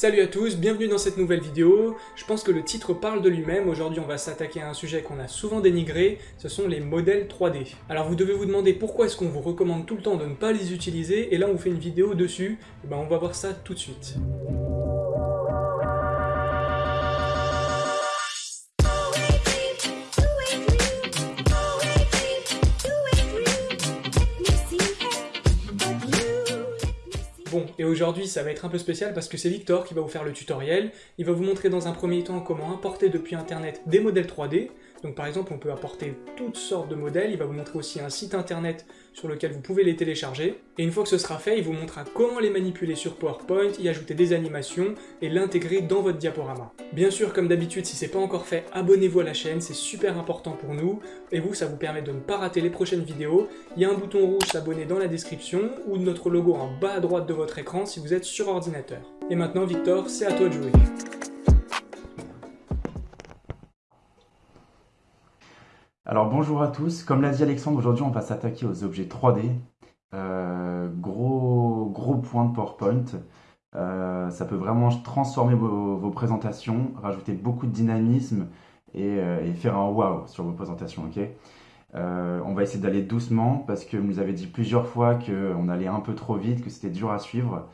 Salut à tous, bienvenue dans cette nouvelle vidéo. Je pense que le titre parle de lui-même. Aujourd'hui, on va s'attaquer à un sujet qu'on a souvent dénigré, ce sont les modèles 3D. Alors vous devez vous demander pourquoi est-ce qu'on vous recommande tout le temps de ne pas les utiliser, et là on vous fait une vidéo dessus. Et ben on va voir ça tout de suite. Et aujourd'hui ça va être un peu spécial parce que c'est Victor qui va vous faire le tutoriel. Il va vous montrer dans un premier temps comment importer depuis internet des modèles 3D. Donc par exemple on peut apporter toutes sortes de modèles, il va vous montrer aussi un site internet sur lequel vous pouvez les télécharger. Et une fois que ce sera fait, il vous montrera comment les manipuler sur PowerPoint, y ajouter des animations et l'intégrer dans votre diaporama. Bien sûr, comme d'habitude, si c'est pas encore fait, abonnez-vous à la chaîne, c'est super important pour nous. Et vous, ça vous permet de ne pas rater les prochaines vidéos. Il y a un bouton rouge s'abonner dans la description ou notre logo en bas à droite de votre écran si vous êtes sur ordinateur. Et maintenant, Victor, c'est à toi de jouer. Alors bonjour à tous, comme l'a dit Alexandre, aujourd'hui on va s'attaquer aux objets 3D. Euh, gros, gros point de PowerPoint. Euh, ça peut vraiment transformer vos, présentations, rajouter beaucoup de dynamisme et, euh, faire un wow sur vos présentations. on va essayer d'aller doucement parce que vous nous avez dit plusieurs fois qu'on allait un peu trop vite, que c'était dur à suivre.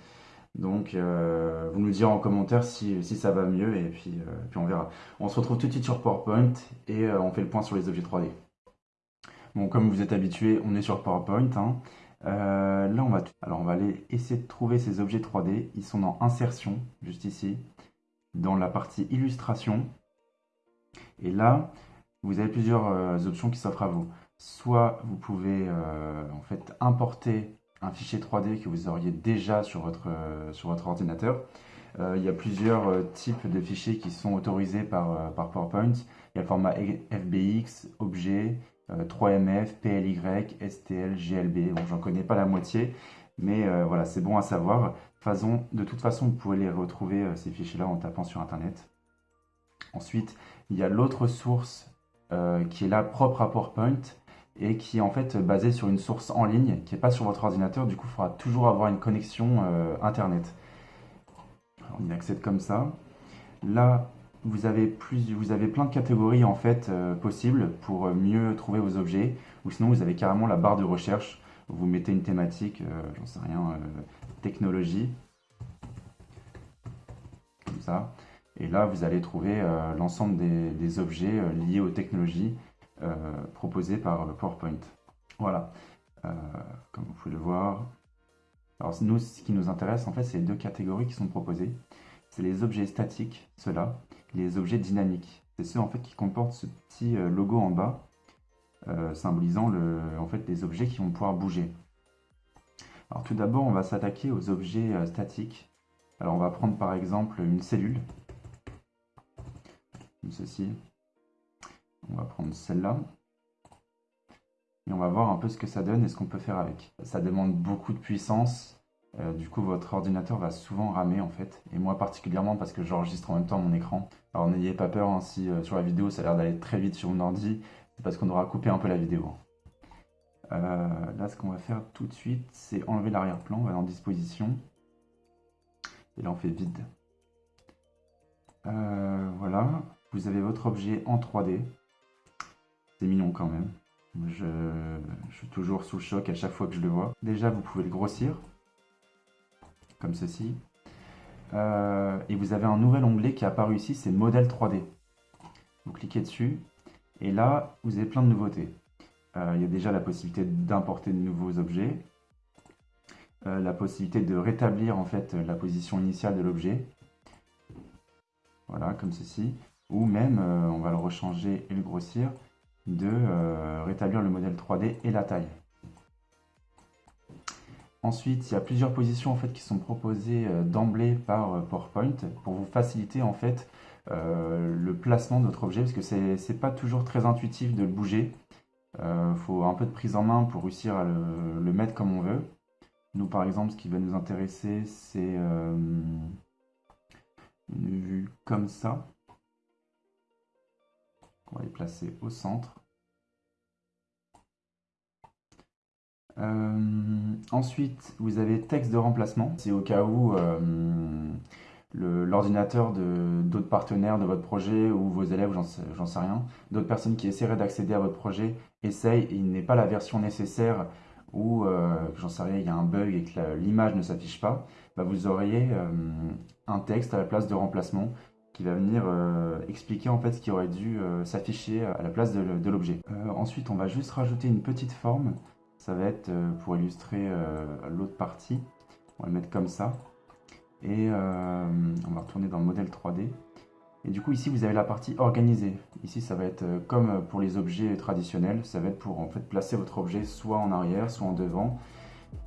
Donc, euh, vous nous direz en commentaire si, ça va mieux et puis, euh, puis, on verra. On se retrouve tout de suite sur PowerPoint et euh, on fait le point sur les objets 3D. Bon, comme vous êtes habitué, on est sur PowerPoint. Hein. là, on va, alors on va aller essayer de trouver ces objets 3D. Ils sont dans Insertion, juste ici, dans la partie Illustration. Et là, vous avez plusieurs options qui s'offrent à vous. Soit vous pouvez en fait importer un fichier 3D que vous auriez déjà sur votre, euh, sur votre ordinateur. Euh, il y a plusieurs euh, types de fichiers qui sont autorisés par, PowerPoint. Il y a le format FBX, objet, 3MF, PLY, STL, GLB. Bon, j'en connais pas la moitié, mais voilà, c'est bon à savoir. De toute façon, vous pouvez les retrouver, ces fichiers-là, en tapant sur Internet. Ensuite, il y a l'autre source qui est là propre à PowerPoint, et qui est en fait basé sur une source en ligne qui n'est pas sur votre ordinateur. Du coup, il faudra toujours avoir une connexion euh, Internet. on y accède comme ça. Là, vous avez, plus, vous avez plein de catégories en fait euh, possibles pour mieux trouver vos objets. Ou sinon, vous avez carrément la barre de recherche. Vous mettez une thématique, euh, j'en sais rien, technologie. Comme ça. Et là, vous allez trouver l'ensemble des objets liés aux technologies euh, proposé par PowerPoint. Voilà, euh, comme vous pouvez le voir. Alors nous, ce qui nous intéresse, en fait, c'est les deux catégories qui sont proposées. C'est les objets statiques, ceux-là, les objets dynamiques. C'est ceux en fait qui comportent ce petit euh, logo en bas, symbolisant le, en fait, les objets qui vont pouvoir bouger. Alors tout d'abord, on va s'attaquer aux objets statiques. Alors on va prendre par exemple une cellule, comme ceci. On va prendre celle-là. Et on va voir un peu ce que ça donne et ce qu'on peut faire avec. Ça demande beaucoup de puissance. Euh, du coup, votre ordinateur va souvent ramer en fait. Et moi particulièrement parce que j'enregistre en même temps mon écran. Alors n'ayez pas peur hein, si euh, sur la vidéo ça a l'air d'aller très vite sur mon ordi. C'est parce qu'on aura coupé un peu la vidéo. Euh, là, ce qu'on va faire tout de suite, c'est enlever l'arrière-plan. On va dans disposition. Et là, on fait vide. voilà. Vous avez votre objet en 3D. C'est mignon quand même. Je, suis toujours sous le choc à chaque fois que je le vois. Déjà, vous pouvez le grossir, comme ceci. Euh, et vous avez un nouvel onglet qui est apparu ici, c'est Modèle 3D. Vous cliquez dessus, et là, vous avez plein de nouveautés. Euh, il y a déjà la possibilité d'importer de nouveaux objets, euh, la possibilité de rétablir en fait la position initiale de l'objet. Voilà, comme ceci. Ou même, on va le rechanger et le grossir de euh, rétablir le modèle 3D et la taille. Ensuite, il y a plusieurs positions en fait, qui sont proposées euh, d'emblée par euh, PowerPoint pour vous faciliter en fait le placement de votre objet parce que c'est pas toujours très intuitif de le bouger. Il faut un peu de prise en main pour réussir à le, mettre comme on veut. Nous par exemple, ce qui va nous intéresser, c'est une vue comme ça. On va les placer au centre. Euh, ensuite, vous avez texte de remplacement. C'est au cas où euh, l'ordinateur d'autres partenaires de votre projet ou vos élèves, j'en sais, rien, d'autres personnes qui essaieraient d'accéder à votre projet, essayent et il n'est pas la version nécessaire ou euh, j'en sais rien, il y a un bug et que l'image ne s'affiche pas, bah vous auriez un texte à la place de remplacement qui va venir euh, expliquer en fait ce qui aurait dû s'afficher à la place de, l'objet. ensuite, on va juste rajouter une petite forme. Ça va être pour illustrer l'autre partie. On va le mettre comme ça. Et on va retourner dans le modèle 3D. Et du coup, ici, vous avez la partie organisée. Ici, ça va être euh, comme pour les objets traditionnels, ça va être pour en fait placer votre objet soit en arrière, soit en devant,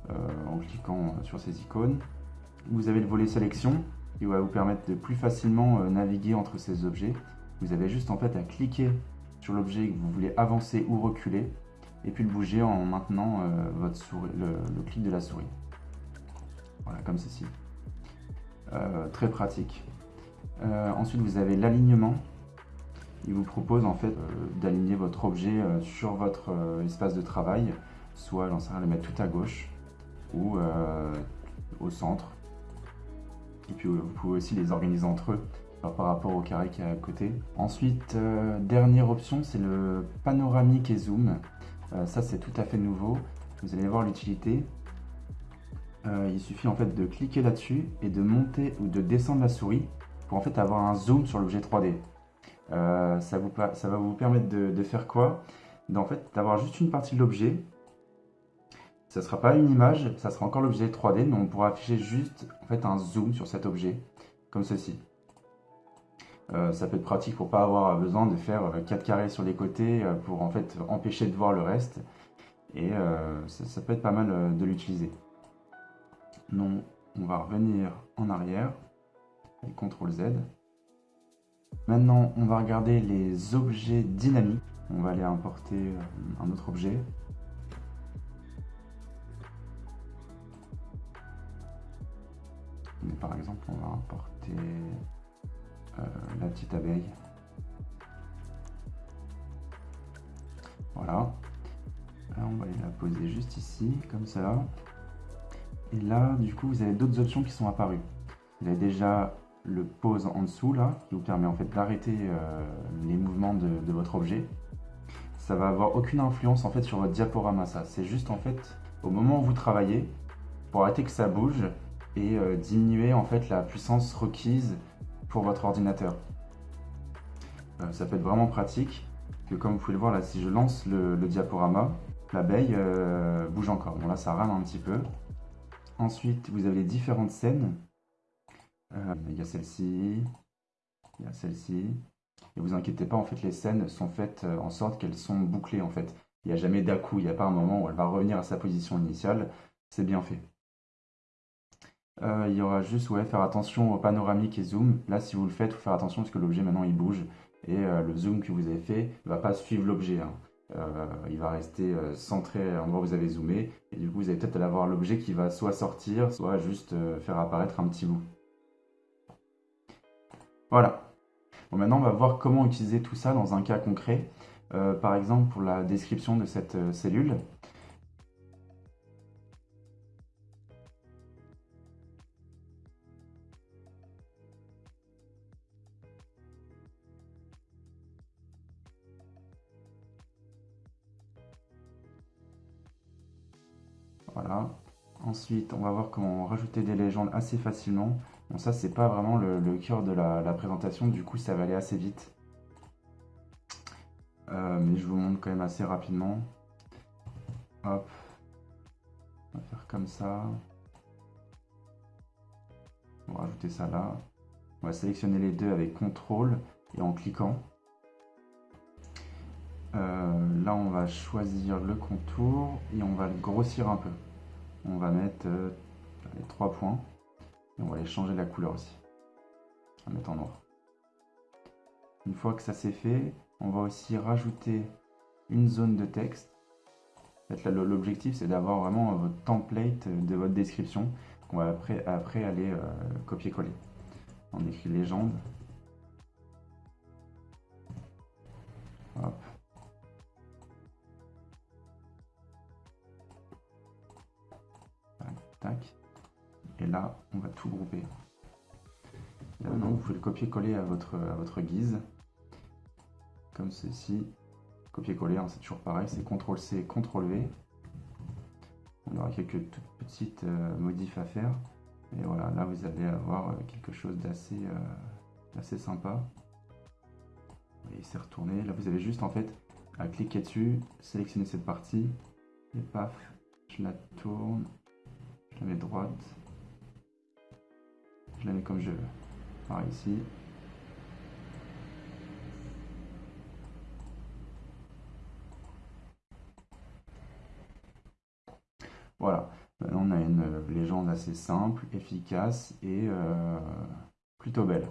euh, en cliquant sur ces icônes. Vous avez le volet sélection, qui va vous permettre de plus facilement euh, naviguer entre ces objets. Vous avez juste en fait à cliquer sur l'objet que vous voulez avancer ou reculer, et puis le bouger en maintenant votre souris, le, clic de la souris. Voilà, comme ceci. très pratique. Euh, ensuite, vous avez l'alignement. Il vous propose en fait euh, d'aligner votre objet euh, sur votre espace de travail, soit j'en sais rien, le mettre tout à gauche ou au centre. Et puis vous pouvez aussi les organiser entre eux par rapport au carré qui est à côté. Ensuite, dernière option, c'est le panoramique et zoom. ça, c'est tout à fait nouveau. Vous allez voir l'utilité. il suffit en fait de cliquer là-dessus et de monter ou de descendre la souris pour en fait avoir un zoom sur l'objet 3D. Euh, ça, va vous permettre de, faire quoi? D'avoir juste une partie de l'objet. Ça ne sera pas une image, ça sera encore l'objet 3D, mais on pourra afficher juste en fait, un zoom sur cet objet, comme ceci. Euh, ça peut être pratique pour pas avoir besoin de faire 4 carrés sur les côtés euh, pour en fait empêcher de voir le reste. Et ça, peut être pas mal de l'utiliser. Non, on va revenir en arrière et CTRL Z. Maintenant, on va regarder les objets dynamiques. On va aller importer euh, un autre objet. Par exemple, on va importer euh, la petite abeille. Voilà. Là, on va aller la poser juste ici, comme ça. Et là, du coup, vous avez d'autres options qui sont apparues. Vous avez déjà le pause en dessous là, qui vous permet en fait d'arrêter euh, les mouvements de, votre objet. Ça va avoir aucune influence en fait sur votre diaporama ça. C'est juste en fait au moment où vous travaillez pour arrêter que ça bouge et euh, diminuer en fait la puissance requise pour votre ordinateur. Euh, ça peut être vraiment pratique que comme vous pouvez le voir là, si je lance le, diaporama, l'abeille bouge encore. Bon là ça rame un petit peu. Ensuite vous avez les différentes scènes euh, il y a celle-ci, il y a celle-ci. Et vous inquiétez pas, en fait, les scènes sont faites euh, en sorte qu'elles sont bouclées, en fait. Il n'y a jamais d'à-coup, il n'y a pas un moment où elle va revenir à sa position initiale. C'est bien fait. Euh, il y aura juste, ouais, faire attention au panoramique et zoom. Là, si vous le faites, il faut faire attention parce que l'objet, maintenant, il bouge. Et le zoom que vous avez fait ne va pas suivre l'objet. Hein. il va rester centré à l'endroit où vous avez zoomé. Et du coup, vous allez peut-être avoir l'objet qui va soit sortir, soit juste faire apparaître un petit bout. Voilà. Bon, maintenant, on va voir comment utiliser tout ça dans un cas concret. Euh, par exemple, pour la description de cette euh, cellule. Ensuite, on va voir comment rajouter des légendes assez facilement. Bon, ça, c'est pas vraiment le, cœur de la, présentation, du coup, ça va aller assez vite. Euh, mais je vous montre quand même assez rapidement. Hop. On va faire comme ça. On va rajouter ça là. On va sélectionner les deux avec CTRL et en cliquant. Euh, là, on va choisir le contour et on va le grossir un peu. On va mettre euh, les trois points on va aller changer la couleur aussi. On va mettre en noir. Une fois que ça c'est fait, on va aussi rajouter une zone de texte. L'objectif c'est d'avoir vraiment votre template de votre description qu'on va après, après aller euh, copier-coller. On écrit légende. Et là, on va tout grouper. là maintenant, vous pouvez le copier-coller à votre, guise. Comme ceci. Copier-coller, hein, c'est toujours pareil, c'est CTRL-C, CTRL-V. On aura quelques petites euh, modifs à faire. Et voilà, là vous allez avoir euh, quelque chose d'assez euh, sympa. Et c'est retourné. Là vous avez juste en fait à cliquer dessus, sélectionner cette partie, et paf, je la tourne, je la mets droite, je la mets comme je veux. Par ici. Voilà, maintenant on a une légende assez simple, efficace et euh, plutôt belle.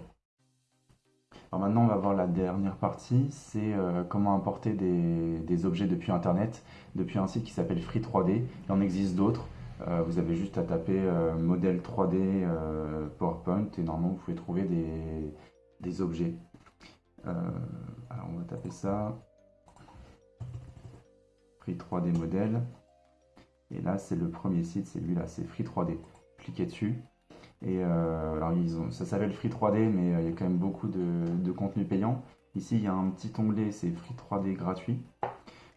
Alors maintenant, on va voir la dernière partie, c'est euh, comment importer des, objets depuis Internet, depuis un site qui s'appelle Free3D. Il en existe d'autres. Euh, vous avez juste à taper modèle 3D PowerPoint et normalement vous pouvez trouver des, des objets. alors on va taper ça. Free 3D modèle. Et là, c'est le premier site, c'est lui là, c'est Free3D. Cliquez dessus. Et euh, alors, ils ont, ça s'appelle Free 3D, mais euh, il y a quand même beaucoup de, contenu payant. Ici, il y a un petit onglet, c'est Free 3D gratuit.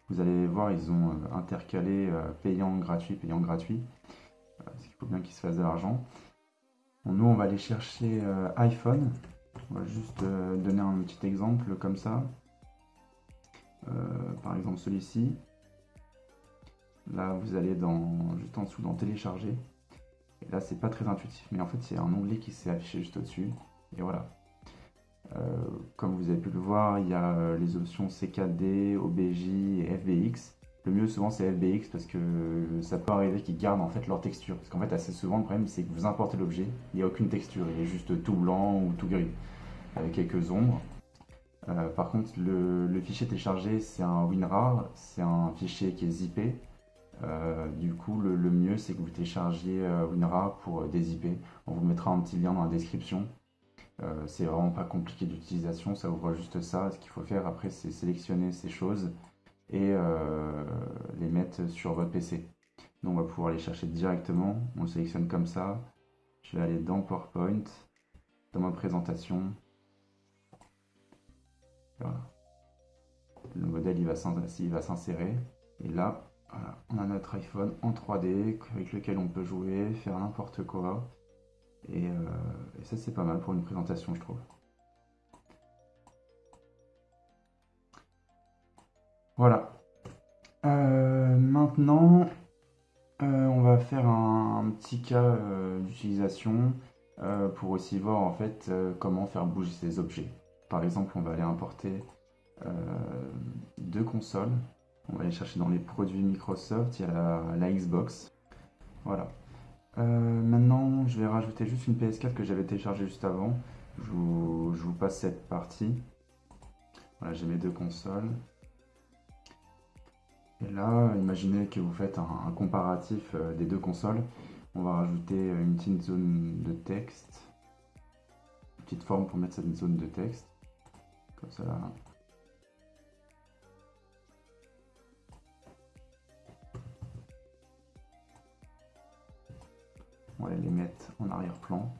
Vous allez voir, ils ont euh, intercalé payant, gratuit, payant, gratuit. parce qu'il faut bien qu'ils se fassent de l'argent. nous, on va aller chercher iPhone. On va juste donner un petit exemple comme ça. par exemple, celui-ci. Là, vous allez dans, juste en dessous dans télécharger. Et là, c'est pas très intuitif, mais en fait, c'est un onglet qui s'est affiché juste au-dessus. Et voilà. Euh, comme vous avez pu le voir, il y a euh, les options CKD, OBJ et FBX. Le mieux souvent c'est FBX parce que ça peut arriver qu'ils gardent en fait leur texture. Parce qu'en fait assez souvent le problème c'est que vous importez l'objet, il n'y a aucune texture, il est juste tout blanc ou tout gris avec quelques ombres. Euh, par contre le, fichier téléchargé c'est un WinRAR, c'est un fichier qui est zippé. Du coup, le, mieux, c'est que vous téléchargiez WinRAR pour IP. On vous mettra un petit lien dans la description. C'est vraiment pas compliqué d'utilisation, ça ouvre juste ça. Ce qu'il faut faire après, c'est sélectionner ces choses et les mettre sur votre PC. Donc on va pouvoir les chercher directement. On le sélectionne comme ça. Je vais aller dans PowerPoint, dans ma présentation. Voilà. Le modèle il va s'insérer. Et là, on a notre iPhone en 3D avec lequel on peut jouer, faire n'importe quoi. Et, euh, ça c'est pas mal pour une présentation je trouve. Voilà. Euh, maintenant, euh, on va faire un, petit cas d'utilisation pour aussi voir en fait comment faire bouger ces objets. Par exemple, on va aller importer deux consoles on va aller chercher dans les produits Microsoft, il y a la, Xbox. Voilà. Euh, maintenant, je vais rajouter juste une PS4 que j'avais téléchargée juste avant. Je vous, passe cette partie. Voilà, j'ai mes deux consoles. Et là, imaginez que vous faites un, comparatif euh, des deux consoles. On va rajouter une petite zone de texte. Une petite forme pour mettre cette zone de texte. Comme ça là. On va les mettre en arrière-plan.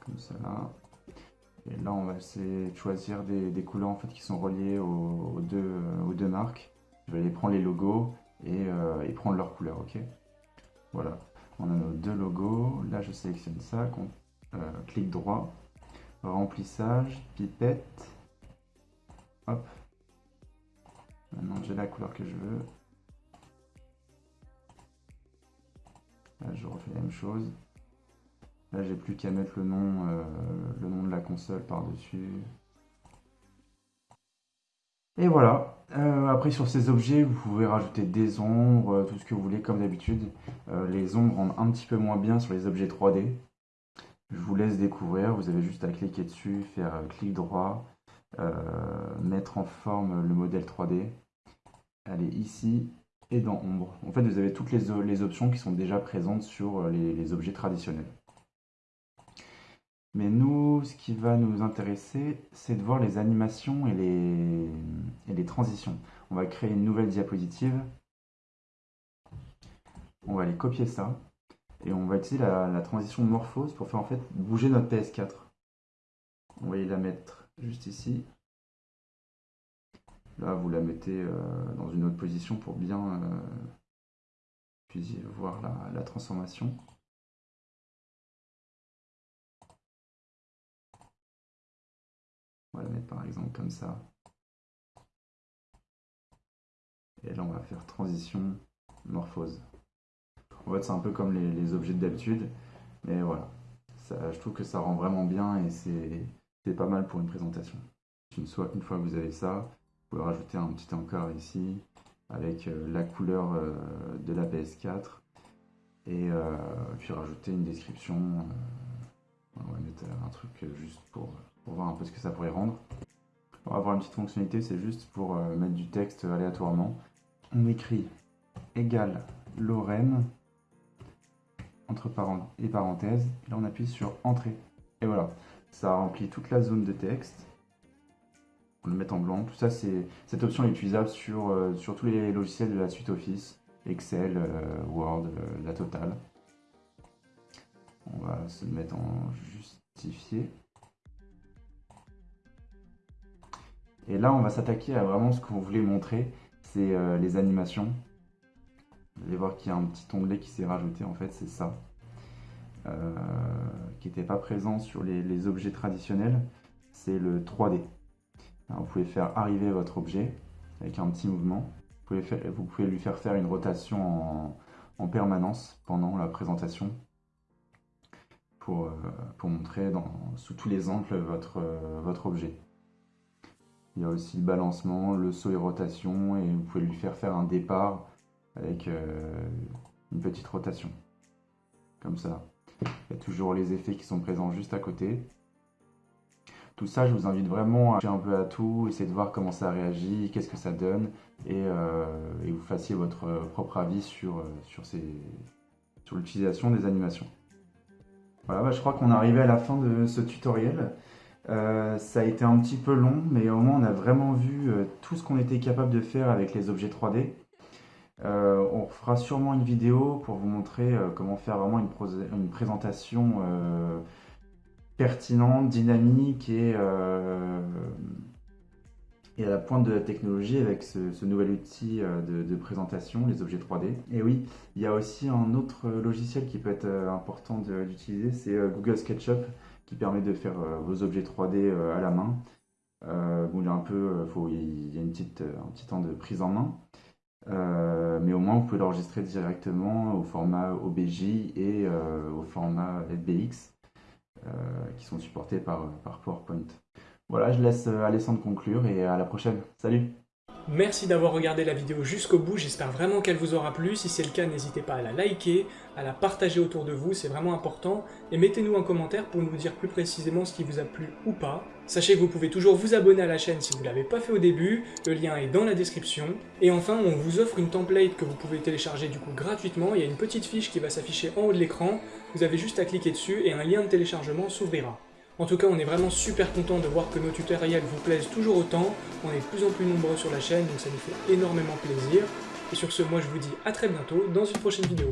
Comme ça là. Et là, on va essayer de choisir des, couleurs en fait, qui sont reliées aux, deux, aux deux marques. Je vais aller prendre les logos et, euh, prendre leurs couleurs, ok? Voilà, on a nos deux logos. Là, je sélectionne ça, euh, clic droit, remplissage, pipette. Hop. Maintenant, j'ai la couleur que je veux. Même chose. Là, j'ai plus qu'à mettre le nom, euh, le nom de la console par-dessus. Et voilà. Euh, après, sur ces objets, vous pouvez rajouter des ombres, euh, tout ce que vous voulez, comme d'habitude. les ombres rendent un petit peu moins bien sur les objets 3D. Je vous laisse découvrir. Vous avez juste à cliquer dessus, faire clic droit, mettre en forme le modèle 3D. Allez ici, et dans Ombre. En fait, vous avez toutes les, options qui sont déjà présentes sur euh, les, objets traditionnels. Mais nous, ce qui va nous intéresser, c'est de voir les animations et les, et les transitions. On va créer une nouvelle diapositive. On va aller copier ça. Et on va utiliser la, transition morphose pour faire en fait bouger notre PS4. On va y la mettre juste ici. Là, vous la mettez euh, dans une autre position pour bien euh, voir la, transformation. On va la mettre par exemple comme ça. Et là, on va faire transition morphose. En fait, c'est un peu comme les, objets d'habitude, mais voilà. je trouve que ça rend vraiment bien et c'est pas mal pour une présentation. Une une fois que vous avez ça, rajouter un petit encart ici avec euh, la couleur euh, de la PS4 et euh, puis rajouter une description. on va mettre un truc juste pour, pour, voir un peu ce que ça pourrait rendre. On va avoir une petite fonctionnalité, c'est juste pour mettre du texte aléatoirement. On écrit égal Lorraine entre parenthèses et parenthèses. Et là, on appuie sur Entrée. Et voilà, ça remplit toute la zone de texte. Le met en blanc. Tout ça, c'est cette option est utilisable sur, euh, sur tous les logiciels de la suite Office, Excel, euh, Word, euh, la totale. On va se mettre en justifié. Et là, on va s'attaquer à vraiment ce qu'on voulait montrer, c'est les animations. Vous allez voir qu'il y a un petit onglet qui s'est rajouté, en fait, c'est ça. Qui n'était pas présent sur les, objets traditionnels, c'est le 3D. Vous pouvez faire arriver votre objet avec un petit mouvement. Vous pouvez, lui faire faire une rotation en, permanence pendant la présentation pour, euh, montrer sous tous les angles votre, votre objet. Il y a aussi le balancement, le saut et rotation, et vous pouvez lui faire faire un départ avec euh, une petite rotation. Comme ça. Il y a toujours les effets qui sont présents juste à côté. Tout ça, je vous invite vraiment à toucher un peu à tout, essayer de voir comment ça réagit, qu'est-ce que ça donne, et, euh, vous fassiez votre propre avis sur, euh, sur, l'utilisation des animations. Voilà, bah, je crois qu'on est arrivé à la fin de ce tutoriel. ça a été un petit peu long, mais au moins on a vraiment vu tout ce qu'on était capable de faire avec les objets 3D. Euh, on fera sûrement une vidéo pour vous montrer euh, comment faire vraiment une, présentation euh, pertinente, dynamique et, et, à la pointe de la technologie avec ce, nouvel outil de, présentation, les objets 3D. Et oui, il y a aussi un autre logiciel qui peut être important d'utiliser, c'est Google SketchUp qui permet de faire vos objets 3D à la main. il y a un peu, il y a une petite, un petit temps de prise en main. Euh, mais au moins vous pouvez l'enregistrer directement au format OBJ et euh, au format FBX euh, qui sont supportés par, PowerPoint. Voilà, je laisse Alessandre conclure et à la prochaine. Salut Merci d'avoir regardé la vidéo jusqu'au bout, j'espère vraiment qu'elle vous aura plu. Si c'est le cas, n'hésitez pas à la liker, à la partager autour de vous, c'est vraiment important. Et mettez-nous un commentaire pour nous dire plus précisément ce qui vous a plu ou pas. Sachez que vous pouvez toujours vous abonner à la chaîne si vous ne l'avez pas fait au début, le lien est dans la description. Et enfin, on vous offre une template que vous pouvez télécharger du coup gratuitement, il y a une petite fiche qui va s'afficher en haut de l'écran, vous avez juste à cliquer dessus et un lien de téléchargement s'ouvrira. En tout cas, on est vraiment super content de voir que nos tutoriels vous plaisent toujours autant. On est de plus en plus nombreux sur la chaîne, donc ça nous fait énormément plaisir. Et sur ce, moi je vous dis à très bientôt dans une prochaine vidéo.